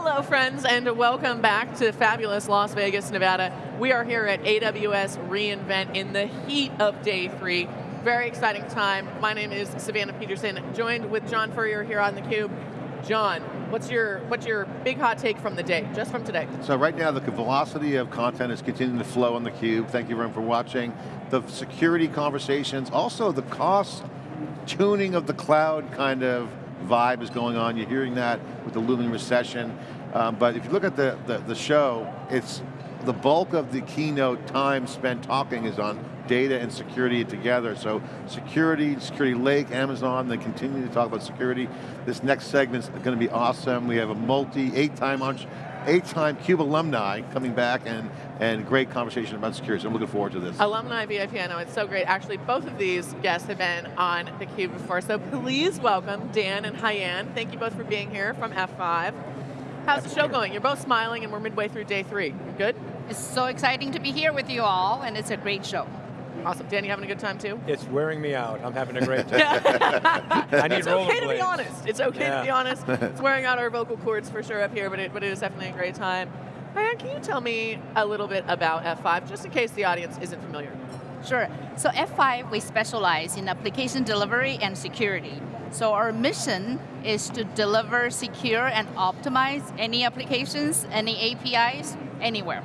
Hello friends and welcome back to fabulous Las Vegas, Nevada. We are here at AWS reInvent in the heat of day three. Very exciting time. My name is Savannah Peterson, joined with John Furrier here on theCUBE. John, what's your what's your big hot take from the day, just from today? So right now the velocity of content is continuing to flow on theCUBE. Thank you everyone for watching. The security conversations, also the cost tuning of the cloud kind of vibe is going on. You're hearing that with the looming recession. Um, but if you look at the, the, the show, it's the bulk of the keynote time spent talking is on data and security together. So security, security lake, Amazon, they continue to talk about security. This next segment's going to be awesome. We have a multi, eight-time eight-time CUBE alumni coming back and, and great conversation about security, so I'm looking forward to this. Alumni VIP, I know, it's so great. Actually, both of these guests have been on theCUBE before, so please welcome Dan and Haiyan. Thank you both for being here from F5. How's the show going? You're both smiling and we're midway through day three. Good? It's so exciting to be here with you all, and it's a great show. Awesome. Dan, you having a good time too? It's wearing me out. I'm having a great time. I need It's okay to be honest. It's okay yeah. to be honest. It's wearing out our vocal cords for sure up here, but it, but it is definitely a great time. Haiyan, can you tell me a little bit about F5, just in case the audience isn't familiar? Sure. So F5, we specialize in application delivery and security. So our mission is to deliver secure and optimize any applications, any APIs, anywhere.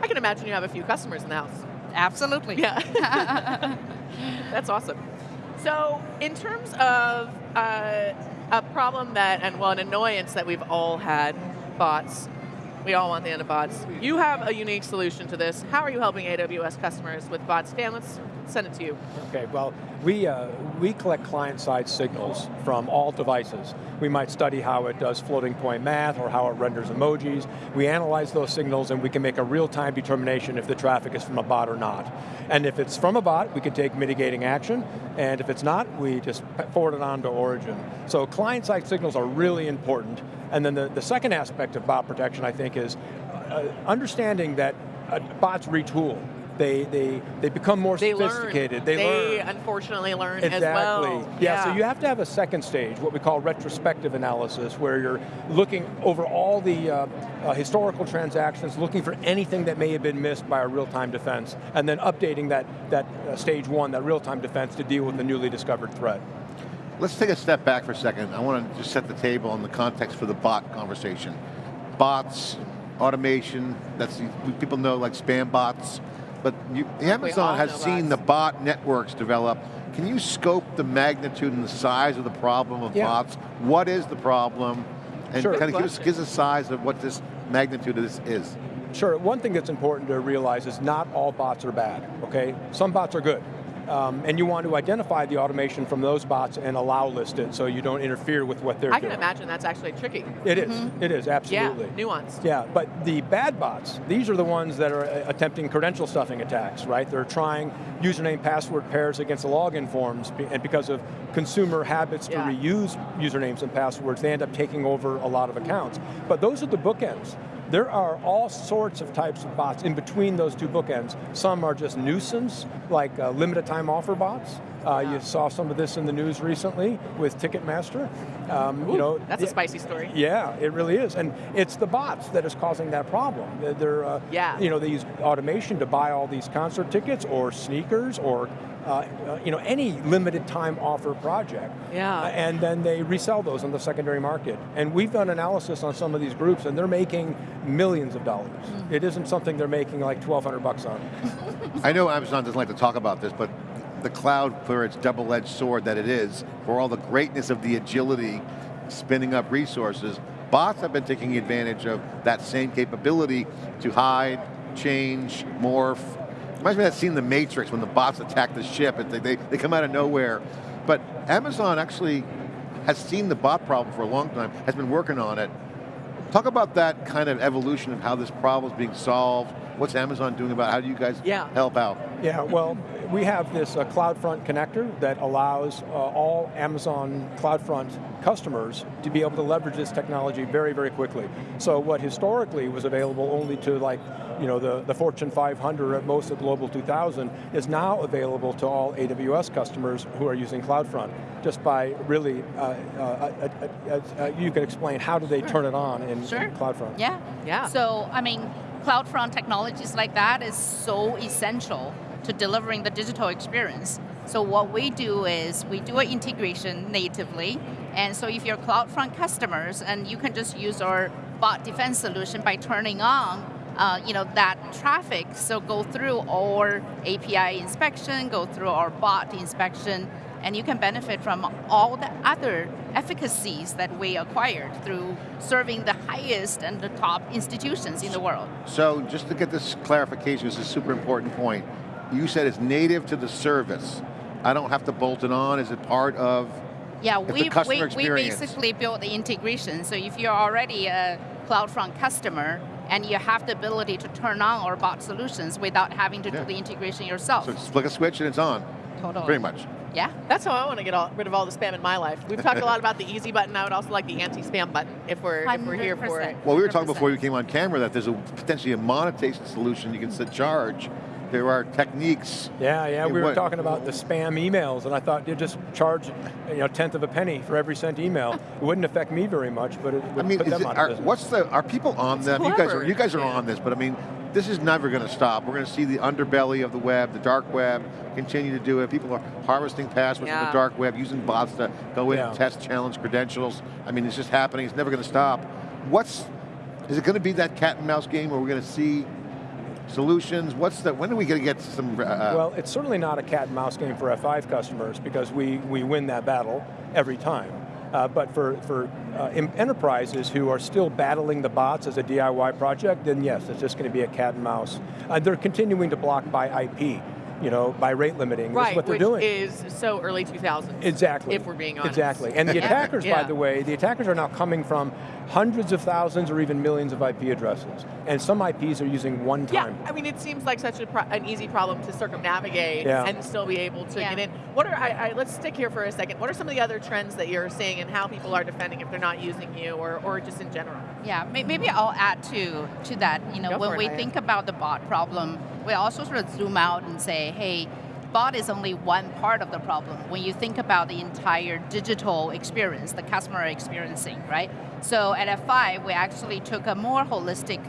I can imagine you have a few customers in the house. Absolutely. Yeah. That's awesome. So in terms of uh, a problem that, and well, an annoyance that we've all had, bots, we all want the end of bots. You have a unique solution to this. How are you helping AWS customers with bots? Dan, let's send it to you. Okay, well, we, uh, we collect client-side signals from all devices. We might study how it does floating point math or how it renders emojis. We analyze those signals and we can make a real-time determination if the traffic is from a bot or not. And if it's from a bot, we can take mitigating action, and if it's not, we just forward it on to origin. So client-side signals are really important. And then the, the second aspect of bot protection, I think, is uh, understanding that uh, bots retool they they they become more they sophisticated. Learn. They, they learn. unfortunately learn exactly. as well. Yeah, yeah, so you have to have a second stage, what we call retrospective analysis, where you're looking over all the uh, uh, historical transactions, looking for anything that may have been missed by a real-time defense, and then updating that, that uh, stage one, that real-time defense to deal with the newly discovered threat. Let's take a step back for a second. I want to just set the table in the context for the bot conversation. Bots, automation, that's people know like spam bots, but you, Amazon has seen the bot networks develop. Can you scope the magnitude and the size of the problem of yeah. bots? What is the problem? And sure. kind of give us, give us a size of what this magnitude of this is. Sure, one thing that's important to realize is not all bots are bad, okay? Some bots are good. Um, and you want to identify the automation from those bots and allow list it so you don't interfere with what they're I doing. I can imagine that's actually tricky. It is. mm -hmm. it is, absolutely. Yeah, nuanced. Yeah, but the bad bots, these are the ones that are uh, attempting credential stuffing attacks, right? They're trying username password pairs against the login forms, and because of consumer habits yeah. to reuse usernames and passwords, they end up taking over a lot of accounts. But those are the bookends. There are all sorts of types of bots in between those two bookends. Some are just nuisance, like uh, limited time offer bots. Uh, you saw some of this in the news recently with Ticketmaster. Um, Ooh, you know, that's a spicy story. Yeah, it really is, and it's the bots that is causing that problem. They're, uh, yeah. you know, they use automation to buy all these concert tickets or sneakers or uh, uh, you know, any limited time offer project. Yeah. Uh, and then they resell those on the secondary market. And we've done analysis on some of these groups and they're making millions of dollars. Mm -hmm. It isn't something they're making like 1200 bucks on. I know Amazon doesn't like to talk about this, but the cloud for its double-edged sword that it is, for all the greatness of the agility, spinning up resources, bots have been taking advantage of that same capability to hide, change, morph, Reminds me of that scene in The Matrix when the bots attack the ship, and they, they, they come out of nowhere. But Amazon actually has seen the bot problem for a long time, has been working on it. Talk about that kind of evolution of how this problem is being solved. What's Amazon doing about it? How do you guys yeah. help out? Yeah, well, we have this uh, CloudFront connector that allows uh, all Amazon CloudFront customers to be able to leverage this technology very, very quickly. So what historically was available only to like, you know, the, the Fortune 500 at most of Global 2000 is now available to all AWS customers who are using CloudFront, just by really, uh, uh, uh, uh you can explain how do they turn it on in, sure. in CloudFront. Yeah. Yeah. So, I mean, CloudFront technologies like that is so essential to delivering the digital experience. So what we do is we do an integration natively, and so if you're CloudFront customers, and you can just use our bot defense solution by turning on uh, you know, that traffic, so go through our API inspection, go through our bot inspection, and you can benefit from all the other efficacies that we acquired through serving the highest and the top institutions in the world. So just to get this clarification, this is a super important point. You said it's native to the service. I don't have to bolt it on, is it part of yeah, we, we, we basically built the integration. So if you're already a CloudFront customer, and you have the ability to turn on our bot solutions without having to yeah. do the integration yourself. So just flick a switch and it's on. Totally. Pretty much. Yeah. That's how I want to get all, rid of all the spam in my life. We've talked a lot about the easy button. I would also like the anti-spam button if we're if we're here for it. Well, we were talking before you came on camera that there's a potentially a monetization solution you can set charge. There are techniques. Yeah, yeah. We were talking about the spam emails, and I thought you'd just charge you know tenth of a penny for every sent email. it wouldn't affect me very much, but it would I mean, put them it, on are, What's the? Are people on it's them? Clever. You guys are you guys are yeah. on this, but I mean, this is never going to stop. We're going to see the underbelly of the web, the dark web, continue to do it. People are harvesting passwords yeah. from the dark web, using bots to go in yeah. and test, challenge credentials. I mean, it's just happening. It's never going to stop. What's, is it going to be that cat and mouse game where we're going to see solutions? What's the, when are we going to get some? Uh, uh, well, it's certainly not a cat and mouse game for F5 customers because we, we win that battle every time. Uh, but for, for uh, enterprises who are still battling the bots as a DIY project, then yes, it's just going to be a cat and mouse. Uh, they're continuing to block by IP you know, by rate limiting. Right, what they're which doing. is so early 2000s. Exactly. If we're being honest. Exactly. And the attackers, yeah. by the way, the attackers are now coming from hundreds of thousands or even millions of IP addresses. And some IPs are using one time. Yeah, I mean, it seems like such an easy problem to circumnavigate yeah. and still be able to yeah. get in. What are, I, I, let's stick here for a second. What are some of the other trends that you're seeing and how people are defending if they're not using you or, or just in general? Yeah, maybe I'll add to, to that. You know, Go when we it, think about the bot problem, we also sort of zoom out and say, hey, bot is only one part of the problem when you think about the entire digital experience the customer are experiencing, right? So at F5, we actually took a more holistic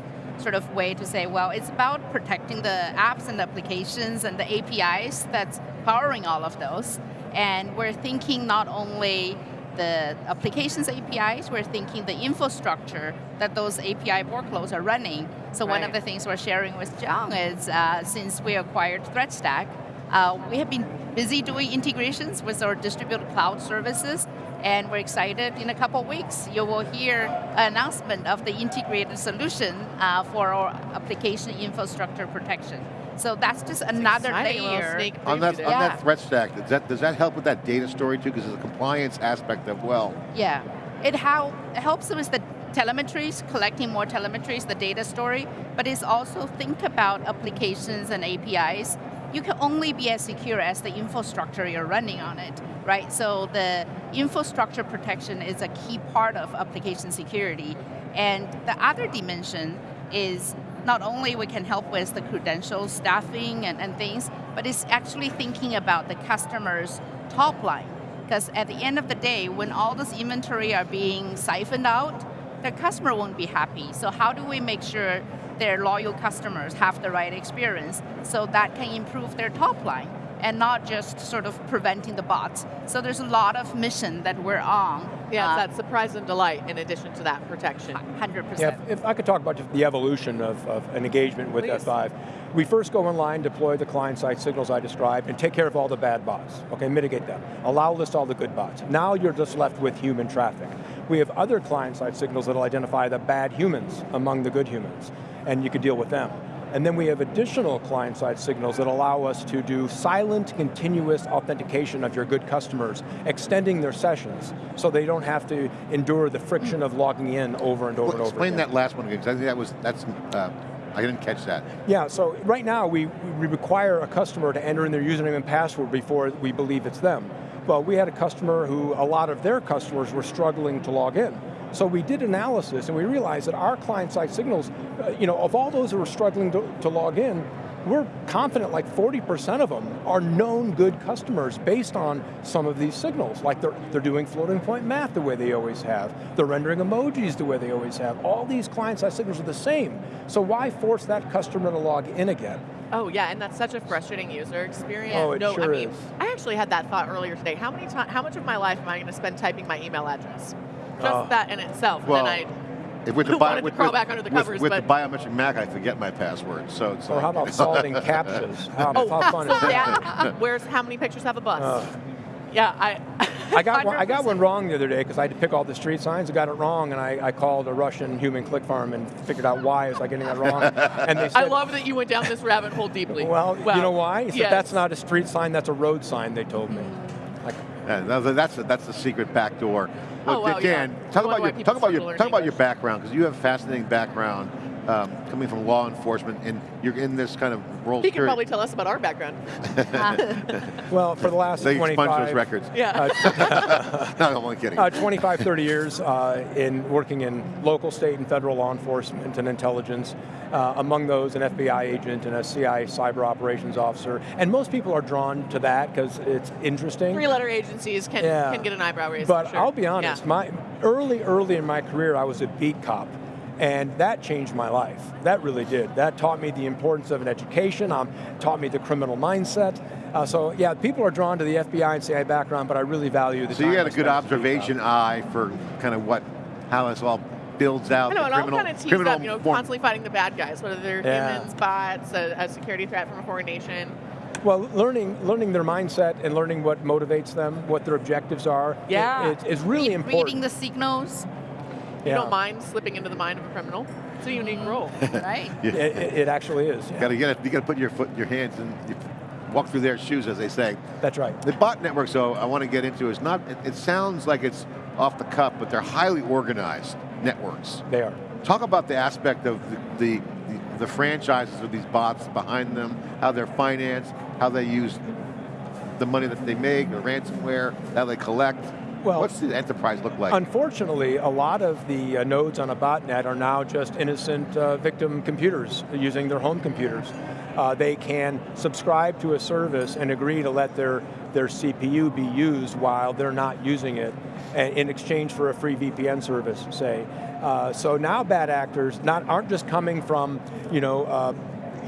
sort of way to say, well, it's about protecting the apps and applications and the APIs that's powering all of those. And we're thinking not only the applications APIs, we're thinking the infrastructure that those API workloads are running. So right. one of the things we're sharing with John is uh, since we acquired ThreatStack, uh, we have been busy doing integrations with our distributed cloud services, and we're excited in a couple weeks you will hear an announcement of the integrated solution uh, for our application infrastructure protection. So that's just another layer. On that, on that threat stack, does that, does that help with that data story too? Because there's a compliance aspect of well. Yeah, it, how, it helps with the telemetries, collecting more telemetries, the data story, but it's also think about applications and APIs you can only be as secure as the infrastructure you're running on it, right? So the infrastructure protection is a key part of application security. And the other dimension is not only we can help with the credentials, stuffing, and, and things, but it's actually thinking about the customer's top line. Because at the end of the day, when all this inventory are being siphoned out, the customer won't be happy. So how do we make sure their loyal customers have the right experience so that can improve their top line and not just sort of preventing the bots. So there's a lot of mission that we're on. Yeah, uh, that surprise and delight in addition to that protection. 100%. Yeah, if, if I could talk about the evolution of, of an engagement with Please. F5. We first go online, deploy the client-side signals I described, and take care of all the bad bots, okay, mitigate them. Allow list all the good bots. Now you're just left with human traffic. We have other client-side signals that'll identify the bad humans among the good humans and you can deal with them. And then we have additional client-side signals that allow us to do silent, continuous authentication of your good customers, extending their sessions, so they don't have to endure the friction of logging in over and over well, and over Explain again. that last one again, because I think that was, that's uh, I didn't catch that. Yeah, so right now we, we require a customer to enter in their username and password before we believe it's them. But we had a customer who, a lot of their customers were struggling to log in. So we did analysis and we realized that our client-side signals, uh, you know, of all those who were struggling to, to log in, we're confident like 40% of them are known good customers based on some of these signals. Like they're, they're doing floating point math the way they always have. They're rendering emojis the way they always have. All these client-side signals are the same. So why force that customer to log in again? Oh yeah, and that's such a frustrating user experience. Oh, it no, sure I mean, is. I actually had that thought earlier today. How many time, how much of my life am I going to spend typing my email address? Just Uh, that in itself. well, and then If with the Wanted bio, to with, crawl with- back under the with- covers, with but- the biometric Mac, I forget my password. So it's Or like, how about solving captchas? How, Oh, how fun is that? that, where's how many pictures have a bus? Uh, yeah, I. I got, one, I got one wrong the other day because I had to pick all the street signs. I got it wrong, and I, I called a Russian human click farm and figured out why I was I getting that wrong. And they said, I love that you went down this rabbit hole deeply. well, Wow. you know why? He said, Yes. that's not a street sign, that's a road sign, they told me. Like, Yeah, that's the, that's the secret back door. Oh, wow, Dan, yeah. talk Why- about your talk about your talk about your background because you have a fascinating background um, coming from law enforcement and you're in this kind of role. He can security- probably tell us about our background. well, for the last They expunge 25, those records. Yeah. no, I'm only kidding. Uh, 25, 30 years uh, in working in local, state, and federal law enforcement and intelligence. Uh, among those, an FBI agent and a CIA cyber operations officer. And most people are drawn to that because it's interesting. Three-letter agencies can Yeah. can get an eyebrow raise. But sure. I'll be honest, Yeah. my early, early in my career, I was a beat cop. And that changed my life. That really did. That taught me the importance of an education, um, taught me the criminal mindset. Uh, so yeah, people are drawn to the FBI and CIA background, but I really value the so you had a good spent as beat cop. observation eye for kind of what how this all builds out. I know, the it all criminal, kind of tees criminal up, you know, form- constantly fighting the bad guys, whether they're Yeah. humans, bots, a, a security threat from a foreign nation. Well, learning learning their mindset and learning what motivates them, what their objectives are, Yeah. it, it's really Read- important. Reading the signals, You yeah. don't mind slipping into the mind of a criminal. It's a unique mm. role. right? It, it, it actually is. yeah. Got to get it. You got to put your foot, your hands, and you walk through their shoes, as they say. That's right. The bot networks, though, I want to get into is not. It, it sounds like it's off the cuff, but they're highly organized networks. They are. Talk about the aspect of the, the, the, the franchises of these bots behind them, how they're financed, how they use the money that they make, the ransomware, how they collect. Well- What's the enterprise look like? Unfortunately, a lot of the uh, nodes on a botnet are now just innocent uh, victim computers using their home computers. Uh, they can subscribe to a service and agree to let their, their CPU be used while they're not using it and in exchange for a free VPN service, say. Uh, so now bad actors not, aren't just coming from you know, uh,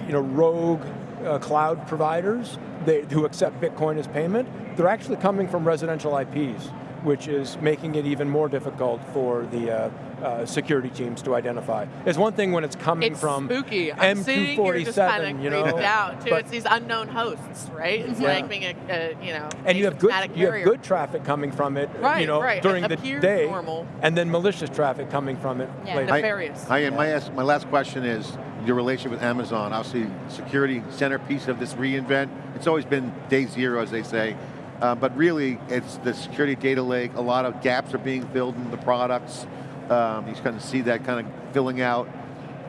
you know, rogue uh, cloud providers they, who accept Bitcoin as payment, they're actually coming from residential IPs, which is making it even more difficult for the uh, uh, security teams to identify. It's one thing when it's coming It's from spooky. I'm sitting here just M247, kind of you know, out too. but- It's these unknown hosts, right? It's Yeah. like being a, a you know, and you have good asymptomatic you have good traffic coming from it, you know, right. during It the day, normal. and then malicious traffic coming from it Yeah. later. Nefarious. I, and my, ask- my last question is your relationship with Amazon. Obviously, security centerpiece of this reinvent. It's always been day zero, as they say. Uh, but really, it's the security data lake. A lot of gaps are being filled in the products. Um, you kind of see that kind of filling out.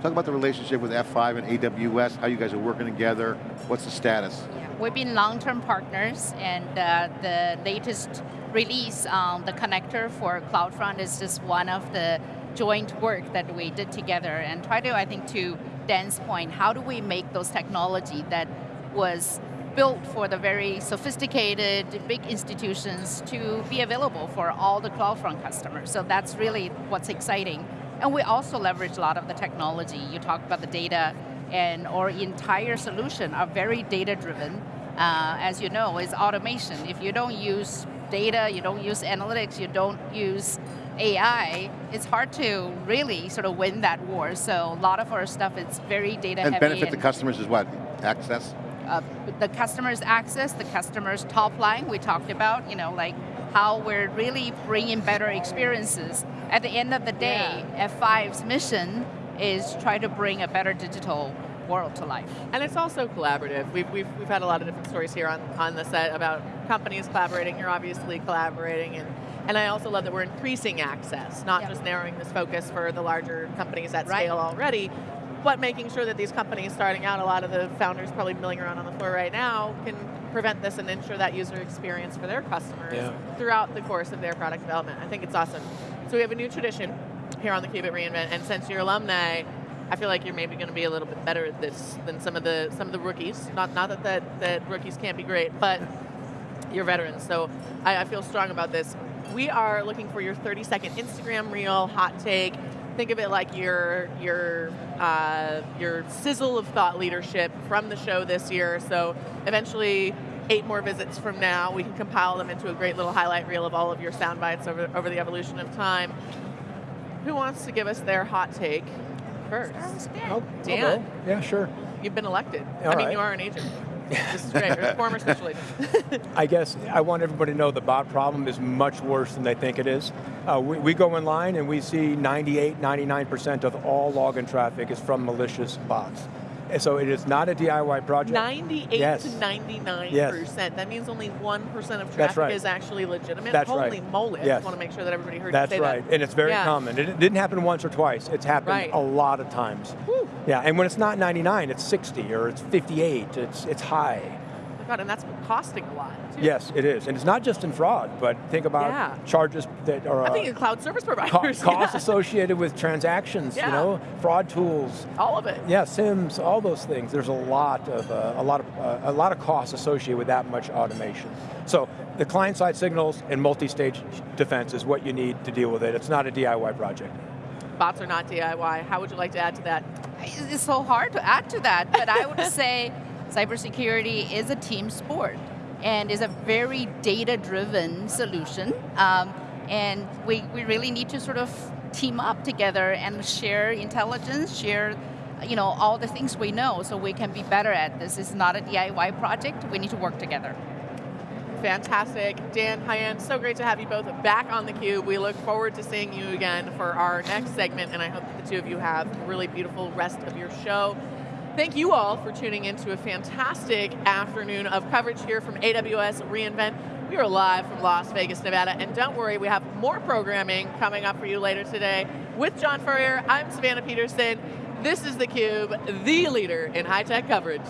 Talk about the relationship with F5 and AWS, how you guys are working together. What's the status? Yeah, We've been long-term partners, and uh, the latest release on the connector for CloudFront is just one of the joint work that we did together and try to, I think, to Dan's point, how do we make those technology that was built for the very sophisticated big institutions to be available for all the CloudFront customers. So that's really what's exciting. And we also leverage a lot of the technology. You talked about the data and our entire solution are very data driven. Uh, as you know, is automation. If you don't use data, you don't use analytics, you don't use AI, it's hard to really sort of win that war. So a lot of our stuff is very data And heavy. benefit the customers as what? Access? Uh, the customer's access, the customer's top line, we talked about, you know, like how we're really bringing better experiences. At the end of the day, F5's mission is try to bring a better digital world to life. And it's also collaborative. We've, we've, we've had a lot of different stories here on, on the set about companies collaborating. You're obviously collaborating. And, and I also love that we're increasing access, not Yeah. just narrowing this focus for the larger companies at Right. scale already, but making sure that these companies starting out, a lot of the founders probably milling around on the floor right now, can prevent this and ensure that user experience for their customers Yeah. throughout the course of their product development. I think it's awesome. So we have a new tradition here on the Cube at reInvent, and since you're alumni, I feel like you're maybe going to be a little bit better at this than some of the some of the rookies. Not not that that, that rookies can't be great, but you're veterans. So I, I feel strong about this. We are looking for your 30 second Instagram reel hot take. Think of it like your your uh, your sizzle of thought leadership from the show this year. So eventually, eight more visits from now, we can compile them into a great little highlight reel of all of your sound bites over over the evolution of time. Who wants to give us their hot take first? I'll- I'll Dan. Yeah, sure. You've been elected. All I mean, right. you are an agent. Former special agent. I guess I want everybody to know the bot problem is much worse than they think it is. Uh, we, we go in line and we see 98, 99% of all login traffic is from malicious bots. So it is not a DIY project. 98 Yes. to 99 Yes. percent. That means only one percent of That's traffic right. is actually legitimate. That's Holy right. moly! I just want to make sure that everybody heard That's you say right, that. and it's very Yeah. common. It, it didn't happen once or twice. It's happened Right. a lot of times. Whew. Yeah, and when it's not 99, it's 60 or it's 58. It's it's high. My God, and that's costing a lot. Too. Yes, it is, and it's not just in fraud, but think about Yeah. charges that are I uh, think in cloud service co- providers. costs yeah. associated with transactions. Yeah. You know, fraud tools. All of it. Yeah, SIEMs, all those things. There's a lot of uh, a lot of uh, a lot of costs associated with that much automation. So the client-side signals and multi-stage defense is what you need to deal with it. It's not a DIY project. Bots are not DIY. How would you like to add to that? It's so hard to add to that, but I would say cybersecurity is a team sport and is a very data-driven solution. Um, and we, we really need to sort of team up together and share intelligence, share you know, all the things we know so we can be better at this. It's not a DIY project, we need to work together. Fantastic. Dan, Haiyan, so great to have you both back on theCUBE. We look forward to seeing you again for our next segment, and I hope that the two of you have a really beautiful rest of your show. Thank you all for tuning in to a fantastic afternoon of coverage here from AWS reInvent. We are live from Las Vegas, Nevada, and don't worry, we have more programming coming up for you later today. With John Furrier, I'm Savannah Peterson. This is theCUBE, the leader in high-tech coverage.